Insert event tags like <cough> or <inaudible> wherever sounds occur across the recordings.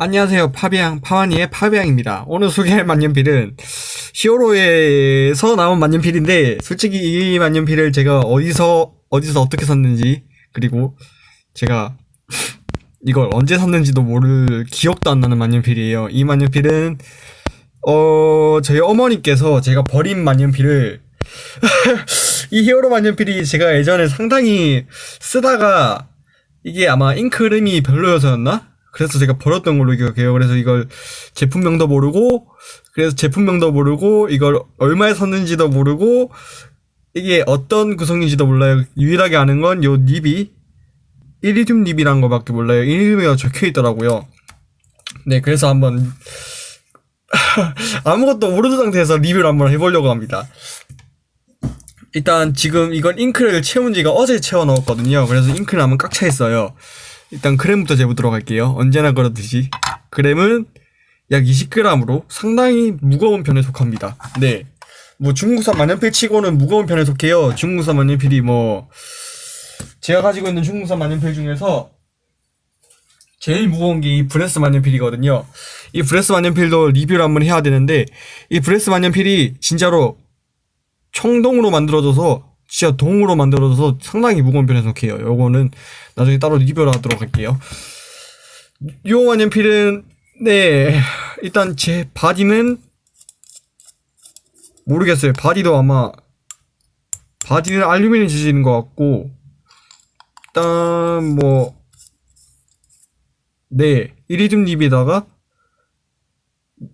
안녕하세요. 파비앙, 파와니의 파비앙입니다. 오늘 소개할 만년필은 히어로에서 나온 만년필인데, 솔직히 이 만년필을 제가 어디서, 어디서 어떻게 샀는지, 그리고 제가 이걸 언제 샀는지도 모를 기억도 안 나는 만년필이에요. 이 만년필은, 어, 저희 어머니께서 제가 버린 만년필을, <laughs> 이 히어로 만년필이 제가 예전에 상당히 쓰다가, 이게 아마 잉크 흐름이 별로여서였나? 그래서 제가 버렸던 걸로 기억해요. 그래서 이걸 제품명도 모르고, 그래서 제품명도 모르고, 이걸 얼마에 샀는지도 모르고, 이게 어떤 구성인지도 몰라요. 유일하게 아는 건 요 닙이, 이리듐 닙이란 거밖에 몰라요. 이리듐이가 적혀 있더라고요. 네, 그래서 한번, <laughs> 아무것도 모르는 상태에서 리뷰를 한번 해보려고 합니다. 일단 지금 이건 잉크를 채운 지가 어제 채워 넣었거든요. 그래서 잉크 양은 꽉 차 있어요. 일단 그램부터 재보도록 할게요. 언제나 그렇듯이 그램은 약 20g으로 상당히 무거운 편에 속합니다. 네. 뭐 중국산 만년필 치고는 무거운 편에 속해요. 중국산 만년필이 뭐 제가 가지고 있는 중국산 만년필 중에서 제일 무거운 게 이 brass 만년필이거든요. 이 brass 만년필도 리뷰를 한번 해야 되는데 이 brass 만년필이 진짜로 청동으로 만들어져서 진짜 동으로 만들어져서 상당히 무거운 편에 속해요. 요거는 나중에 따로 리뷰를 하도록 할게요. 요 만년필은 네 일단 제 바디는 모르겠어요. 바디도 아마 바디는 알루미늄 재질인 것 같고 일단 뭐네 이리듐 립에다가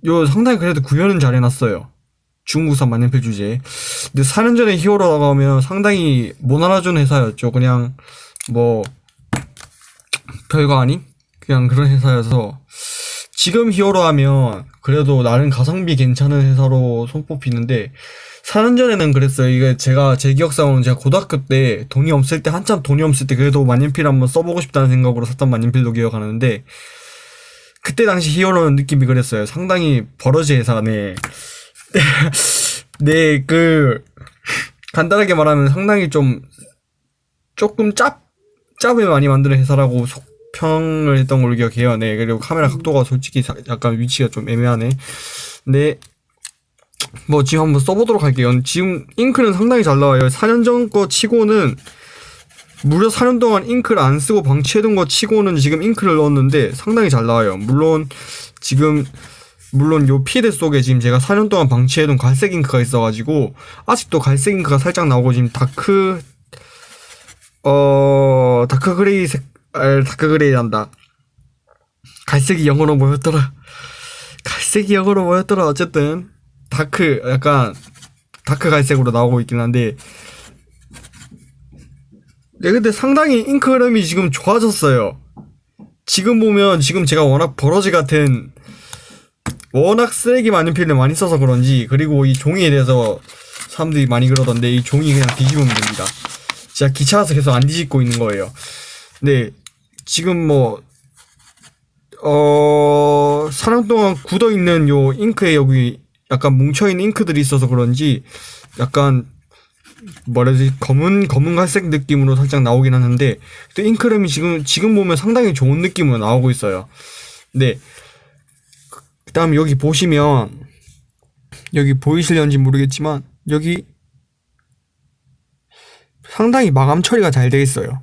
요 상당히 그래도 구현은 잘 해놨어요. 중국산 만년필 주제. 근데 4년 전에 히어로 나가면 상당히 못 알아주는 회사였죠. 그냥 뭐 별거 아닌 그냥 그런 회사여서 지금 히어로 하면 그래도 나름 가성비 괜찮은 회사로 손꼽히는데 4년 전에는 그랬어요. 이게 제가 제 기억상으로는 제가 고등학교 때 돈이 없을 때 한참 돈이 없을 때 그래도 만년필 한번 써보고 싶다는 생각으로 샀던 만년필도 기억하는데 그때 당시 히어로는 느낌이 그랬어요. 상당히 버러지 회사네. <laughs> 네, 그, 간단하게 말하면 상당히 좀, 조금 짭, 짭을 많이 만드는 회사라고 속평을 했던 걸로 기억해요. 네, 그리고 카메라 각도가 솔직히 사- 약간 위치가 좀 애매하네. 네, 뭐 지금 한번 써보도록 할게요. 지금 잉크는 상당히 잘 나와요. 4년 전 거 치고는, 무려 4년 동안 잉크를 안 쓰고 방치해둔 거 치고는 지금 잉크를 넣었는데 상당히 잘 나와요. 물론, 지금, 물론 요 feed 속에 지금 제가 4년 동안 방치해둔 갈색 잉크가 있어가지고 아직도 갈색 잉크가 살짝 나오고 지금 dark 어 dark gray 색 아, dark gray 난다. 갈색이 영어로 뭐였더라? <laughs> 갈색이 영어로 뭐였더라? 어쨌든 dark 약간 dark 갈색으로 나오고 있긴 한데. 네 근데 상당히 잉크 흐름이 지금 좋아졌어요. 지금 보면 지금 제가 워낙 버러지 같은 워낙 쓰레기 많은 필을 많이 써서 그런지 그리고 이 종이에 대해서 사람들이 많이 그러던데 이 종이 그냥 뒤집으면 됩니다. 진짜 귀찮아서 계속 안 뒤집고 있는 거예요. 네 지금 뭐 어, 4년 동안 굳어 있는 요 잉크에 여기 약간 뭉쳐 있는 잉크들이 있어서 그런지 약간 뭐라 해야 되지 검은 검은 갈색 느낌으로 살짝 나오긴 하는데 또 잉크름이 지금 지금 보면 상당히 좋은 느낌으로 나오고 있어요. 네. 그 다음 여기 보시면 여기 보이실런지 모르겠지만 여기 상당히 마감 처리가 잘돼 있어요.